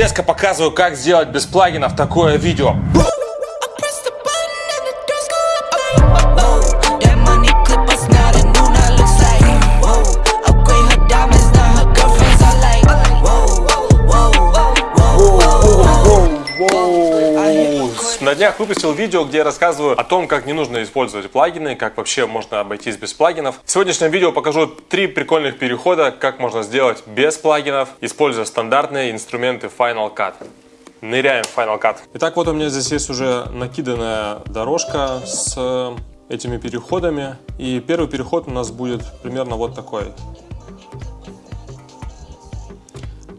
Резко показываю, как сделать без плагинов такое видео. На днях выпустил видео, где я рассказываю о том, как не нужно использовать плагины, как вообще можно обойтись без плагинов. В сегодняшнем видео покажу три прикольных перехода, как можно сделать без плагинов, используя стандартные инструменты Final Cut. Ныряем в Final Cut. Итак, вот у меня здесь есть уже накиданная дорожка с этими переходами. И первый переход у нас будет примерно вот такой.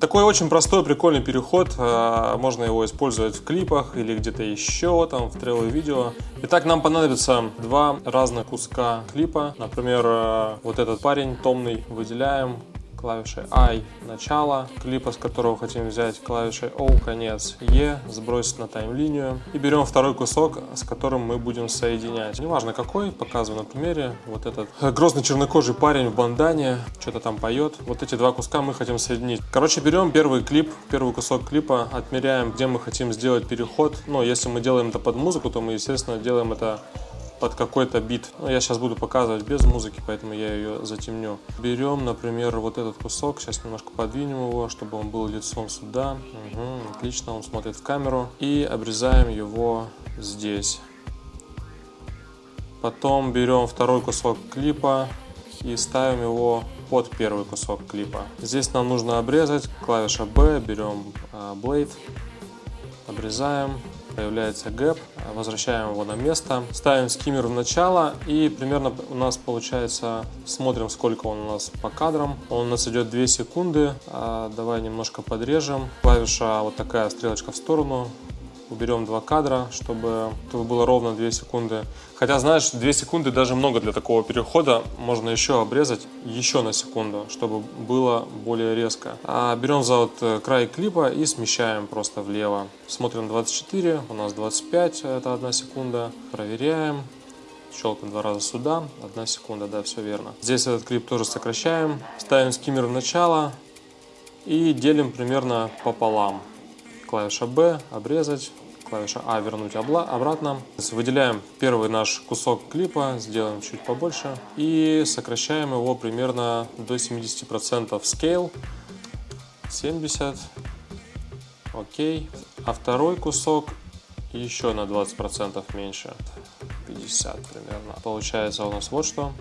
Такой очень простой, прикольный переход. А, можно его использовать в клипах или где-то еще, там, в трейловое видео. Итак, нам понадобится два разных куска клипа. Например, э, вот этот парень томный выделяем, клавишей I начало клипа, с которого хотим взять, клавишей O конец, E сбросить на тайм-линию. И берем второй кусок, с которым мы будем соединять. Неважно какой, показываю на примере. Вот этот грозный чернокожий парень в бандане, что-то там поет. Вот эти два куска мы хотим соединить. Короче, берем первый клип, первый кусок клипа, отмеряем, где мы хотим сделать переход. Но если мы делаем это под музыку, то мы, естественно, делаем это под какой-то бит. Ну, я сейчас буду показывать без музыки, поэтому я ее затемню. Берем, например, вот этот кусок, сейчас немножко подвинем его, чтобы он был лицом сюда. Угу, отлично, он смотрит в камеру. И обрезаем его здесь. Потом берем второй кусок клипа и ставим его под первый кусок клипа. Здесь нам нужно обрезать, клавиша B, берем э, Blade, обрезаем, появляется гэп, возвращаем его на место, ставим скиммер в начало и примерно у нас получается, смотрим сколько он у нас по кадрам, он у нас идет 2 секунды, а, давай немножко подрежем, клавиша вот такая стрелочка в сторону, уберем два кадра, чтобы, было ровно 2 секунды. Хотя, знаешь, 2 секунды даже много для такого перехода. Можно еще обрезать еще на секунду, чтобы было более резко. А берем за вот э, край клипа и смещаем просто влево. Смотрим 24, у нас 25, это 1 секунда. Проверяем. Щелкаем два раза сюда, 1 секунда, да, все верно. Здесь этот клип тоже сокращаем. Ставим скиммер в начало и делим примерно пополам клавиша B обрезать, клавиша А вернуть обратно. Выделяем первый наш кусок клипа, сделаем чуть побольше и сокращаем его примерно до 70% scale. 70. Окей. А второй кусок еще на 20% меньше. 50 примерно. Получается у нас вот что.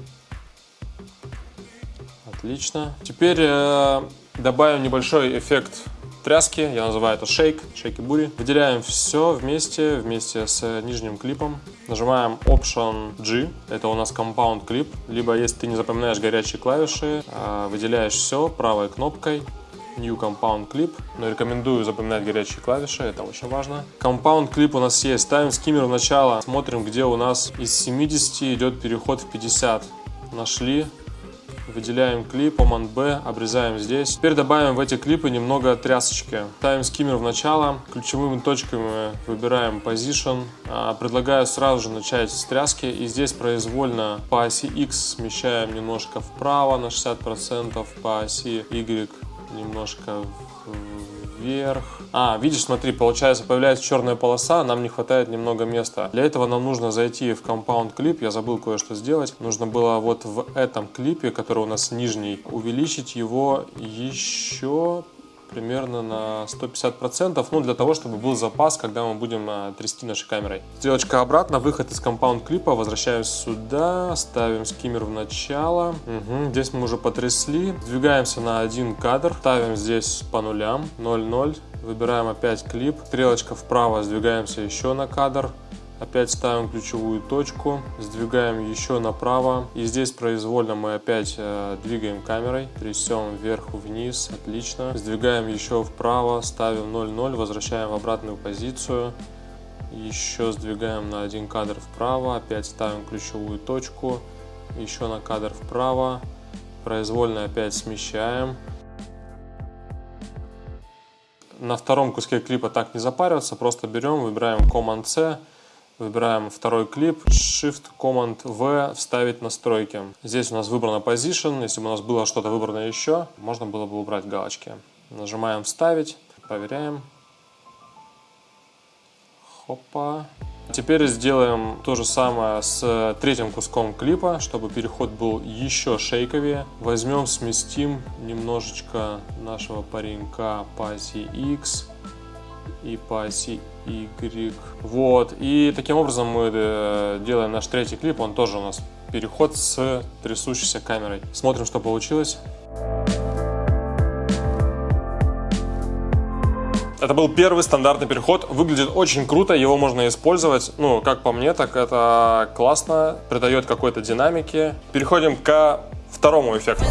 Отлично. Теперь э, добавим небольшой эффект тряски, я называю это шейк, шейки бури. Выделяем все вместе, вместе с нижним клипом. Нажимаем Option G, это у нас Compound клип. Либо если ты не запоминаешь горячие клавиши, а, выделяешь все правой кнопкой. New Compound Clip, но рекомендую запоминать горячие клавиши, это очень важно. Compound Clip у нас есть, ставим скиммер в начало, смотрим, где у нас из 70 идет переход в 50. Нашли, Выделяем клип, Command B, обрезаем здесь. Теперь добавим в эти клипы немного трясочки. Ставим скиммер в начало, ключевыми точками выбираем Position. А, предлагаю сразу же начать с тряски и здесь произвольно по оси X смещаем немножко вправо на 60%, по оси Y немножко вверх. А, видишь, смотри, получается, появляется черная полоса, нам не хватает немного места. Для этого нам нужно зайти в Compound клип, я забыл кое-что сделать. Нужно было вот в этом клипе, который у нас нижний, увеличить его еще примерно на 150%, ну для того, чтобы был запас, когда мы будем а, трясти нашей камерой. Стрелочка обратно, выход из компаунд клипа, возвращаемся сюда, ставим скиммер в начало. Угу, здесь мы уже потрясли, двигаемся на один кадр, ставим здесь по нулям, 0,0, выбираем опять клип, стрелочка вправо, сдвигаемся еще на кадр, Опять ставим ключевую точку, сдвигаем еще направо. И здесь произвольно мы опять э, двигаем камерой, трясем вверх-вниз, отлично. Сдвигаем еще вправо, ставим 0,0, возвращаем в обратную позицию. Еще сдвигаем на один кадр вправо, опять ставим ключевую точку, еще на кадр вправо. Произвольно опять смещаем. На втором куске клипа так не запариваться, просто берем, выбираем Command-C, Выбираем второй клип, Shift, Command V, вставить настройки. Здесь у нас выбрана Position, если бы у нас было что-то выбрано еще, можно было бы убрать галочки. Нажимаем вставить. Проверяем. Хопа. Теперь сделаем то же самое с третьим куском клипа, чтобы переход был еще шейковее. Возьмем, сместим немножечко нашего паренька оси X и по оси Y. Вот. И таким образом мы э, делаем наш третий клип. Он тоже у нас переход с трясущейся камерой. Смотрим, что получилось. Это был первый стандартный переход. Выглядит очень круто, его можно использовать. Ну, как по мне, так это классно, придает какой-то динамики. Переходим к второму эффекту.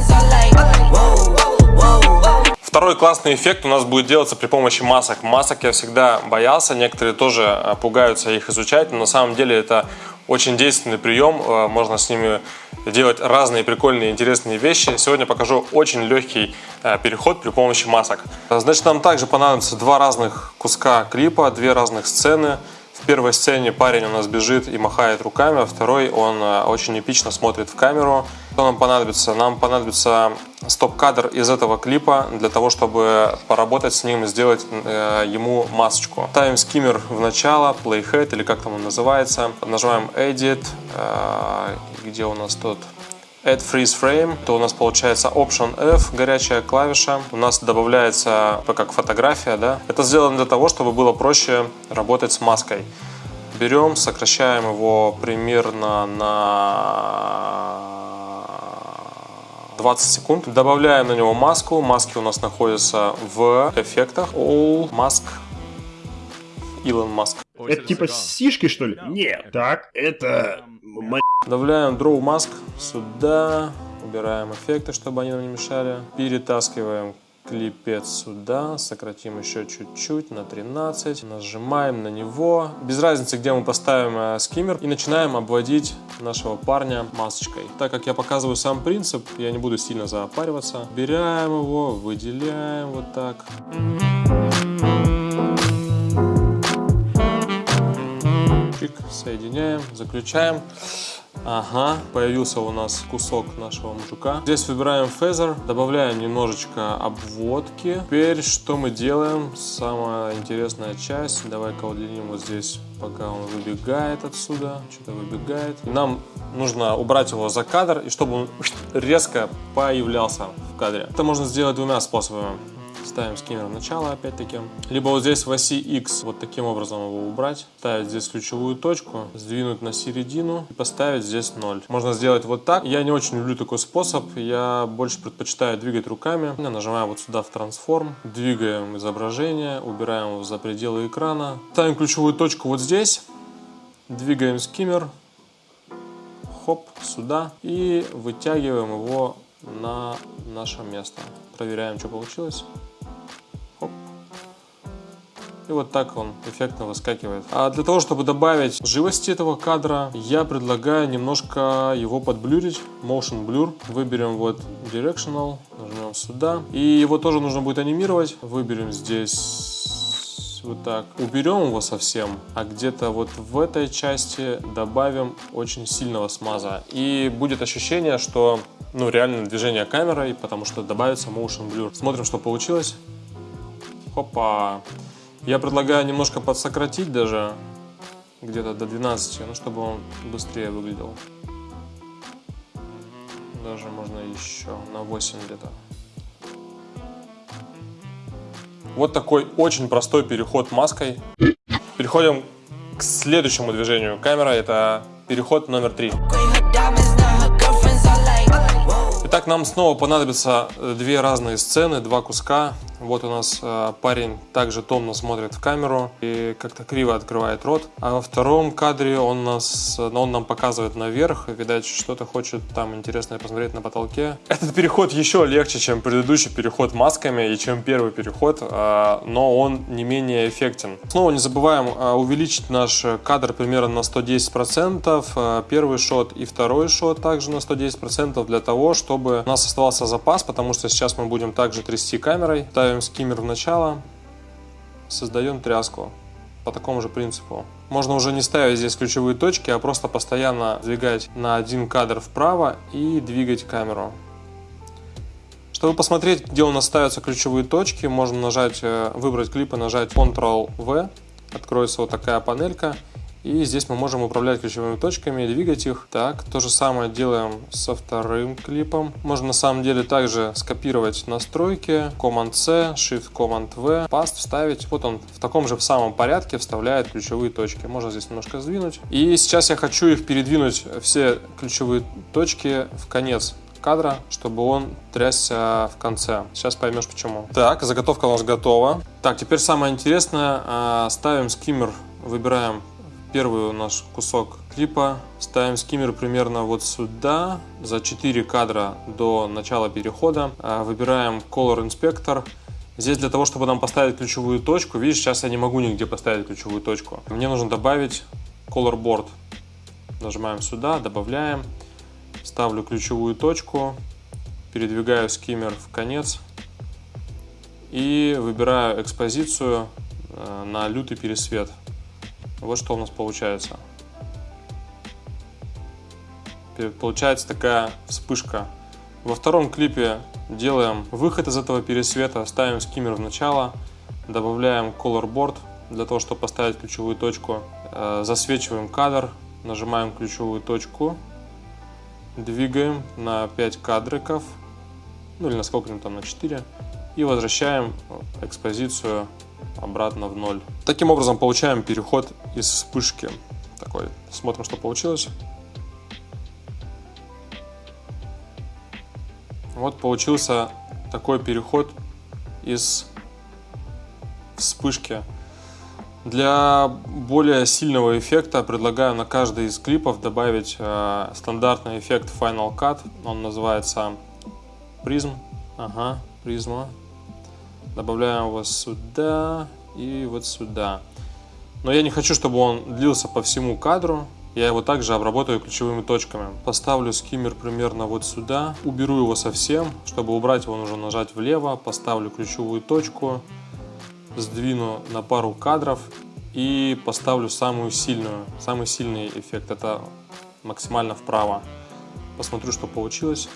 Второй классный эффект у нас будет делаться при помощи масок. Масок я всегда боялся, некоторые тоже э, пугаются их изучать, но на самом деле это очень действенный прием, э, можно с ними делать разные прикольные интересные вещи. Сегодня покажу очень легкий э, переход при помощи масок. Значит, нам также понадобится два разных куска клипа, две разных сцены. В первой сцене парень у нас бежит и махает руками, а второй он очень эпично смотрит в камеру. Что нам понадобится? Нам понадобится стоп-кадр из этого клипа для того, чтобы поработать с ним сделать э, ему масочку. Ставим скиммер в начало, playhead или как там он называется. Нажимаем Edit, э, где у нас тут Add Freeze Frame, то у нас получается Option F, горячая клавиша. У нас добавляется как фотография, да. Это сделано для того, чтобы было проще работать с маской. Берем, сокращаем его примерно на 20 секунд. Добавляем на него маску. Маски у нас находятся в эффектах. All Mask Илон Маск. Это типа сишки, что ли? Нет. Так, это... Добавляем Draw Mask сюда. Убираем эффекты, чтобы они нам не мешали. Перетаскиваем клипец сюда, сократим еще чуть-чуть на 13, нажимаем на него, без разницы, где мы поставим э, скиммер, и начинаем обводить нашего парня масочкой. Так как я показываю сам принцип, я не буду сильно запариваться. Берем его, выделяем вот так. Чик, соединяем, заключаем. Ага, появился у нас кусок нашего мужика. Здесь выбираем фезер, добавляем немножечко обводки. Теперь что мы делаем? Самая интересная часть. Давай-ка удлиним вот здесь, пока он выбегает отсюда. Что-то выбегает. Нам нужно убрать его за кадр, и чтобы он резко появлялся в кадре. Это можно сделать двумя способами ставим скиммер в начало опять-таки. Либо вот здесь в оси X вот таким образом его убрать. Ставить здесь ключевую точку, сдвинуть на середину и поставить здесь 0. Можно сделать вот так. Я не очень люблю такой способ. Я больше предпочитаю двигать руками. Я нажимаю вот сюда в трансформ. Двигаем изображение, убираем его за пределы экрана. Ставим ключевую точку вот здесь. Двигаем скиммер. Хоп, сюда. И вытягиваем его на наше место. Проверяем, что получилось. И вот так он эффектно выскакивает. А для того, чтобы добавить живости этого кадра, я предлагаю немножко его подблюрить. Motion Blur. Выберем вот Directional, нажмем сюда. И его тоже нужно будет анимировать. Выберем здесь вот так. Уберем его совсем, а где-то вот в этой части добавим очень сильного смаза. И будет ощущение, что ну, реально движение камерой, потому что добавится motion blur. Смотрим, что получилось. Хопа. Я предлагаю немножко подсократить даже, где-то до 12, ну, чтобы он быстрее выглядел. Даже можно еще на 8 где-то. Вот такой очень простой переход маской. Переходим к следующему движению камеры. Это переход номер три. Итак, нам снова понадобятся две разные сцены, два куска. Вот у нас э, парень также томно смотрит в камеру и как-то криво открывает рот. А во втором кадре он, нас, он нам показывает наверх. Видать, что-то хочет там интересное посмотреть на потолке. Этот переход еще легче, чем предыдущий переход масками и чем первый переход, э, но он не менее эффектен. Снова не забываем э, увеличить наш кадр примерно на 110%. Э, первый шот и второй шот также на 110% для того, чтобы у нас оставался запас, потому что сейчас мы будем также трясти камерой ставим скиммер в начало, создаем тряску по такому же принципу. Можно уже не ставить здесь ключевые точки, а просто постоянно двигать на один кадр вправо и двигать камеру. Чтобы посмотреть, где у нас ставятся ключевые точки, можно нажать, э, выбрать клип и нажать Ctrl-V. Откроется вот такая панелька. И здесь мы можем управлять ключевыми точками, двигать их. Так, то же самое делаем со вторым клипом. Можно на самом деле также скопировать настройки, Command-C, Shift-Command-V, Past вставить. Вот он в таком же самом порядке вставляет ключевые точки. Можно здесь немножко сдвинуть. И сейчас я хочу их передвинуть, все ключевые точки в конец кадра, чтобы он трясся в конце. Сейчас поймешь почему. Так, заготовка у нас готова. Так, теперь самое интересное. А, ставим скиммер, выбираем Первый наш кусок клипа. Ставим скиммер примерно вот сюда, за 4 кадра до начала перехода. А, выбираем Color Inspector. Здесь для того, чтобы нам поставить ключевую точку, видишь, сейчас я не могу нигде поставить ключевую точку. Мне нужно добавить Color Board. Нажимаем сюда, добавляем. Ставлю ключевую точку, передвигаю скиммер в конец и выбираю экспозицию э, на лютый пересвет. Вот что у нас получается. Получается такая вспышка. Во втором клипе делаем выход из этого пересвета, ставим скиммер в начало, добавляем color для того, чтобы поставить ключевую точку. Э, засвечиваем кадр, нажимаем ключевую точку, двигаем на 5 кадриков, ну или на сколько-нибудь там, на 4, и возвращаем экспозицию обратно в ноль. Таким образом получаем переход из вспышки. Такой. Смотрим, что получилось. Вот получился такой переход из вспышки. Для более сильного эффекта предлагаю на каждый из клипов добавить э, стандартный эффект Final Cut. Он называется Prism. Ага, призма. Добавляем его сюда и вот сюда. Но я не хочу, чтобы он длился по всему кадру. Я его также обработаю ключевыми точками. Поставлю скиммер примерно вот сюда. Уберу его совсем. Чтобы убрать его, нужно нажать влево. Поставлю ключевую точку. Сдвину на пару кадров. И поставлю самую сильную, самый сильный эффект. Это максимально вправо. Посмотрю, что получилось.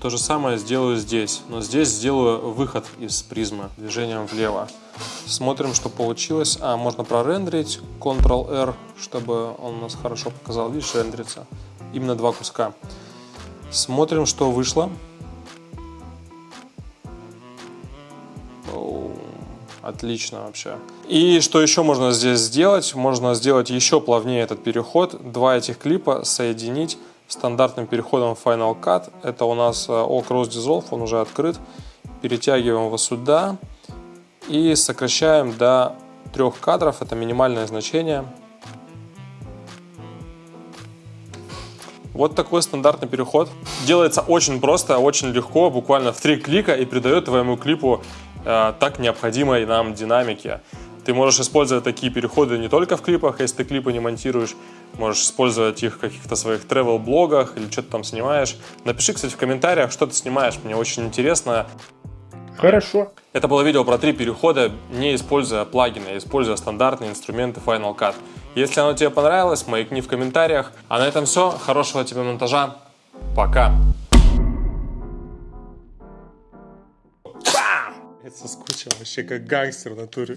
То же самое сделаю здесь, но здесь сделаю выход из призмы движением влево. Смотрим, что получилось. А, можно прорендерить, Ctrl-R, чтобы он у нас хорошо показал. Видишь, рендерится. Именно два куска. Смотрим, что вышло. Отлично вообще. И что еще можно здесь сделать? Можно сделать еще плавнее этот переход. Два этих клипа соединить стандартным переходом Final Cut. Это у нас All Cross Dissolve, он уже открыт. Перетягиваем его сюда и сокращаем до трех кадров, это минимальное значение. Вот такой стандартный переход. Делается очень просто, очень легко, буквально в три клика и придает твоему клипу э, так необходимой нам динамики. Ты можешь использовать такие переходы не только в клипах, если ты клипы не монтируешь, можешь использовать их в каких-то своих travel-блогах или что-то там снимаешь. Напиши, кстати, в комментариях, что ты снимаешь, мне очень интересно. Хорошо. Это было видео про три перехода, не используя плагины, а используя стандартные инструменты Final Cut. Если оно тебе понравилось, маякни в комментариях. А на этом все. Хорошего тебе монтажа. Пока. Я соскучил вообще как гангстер в натуре.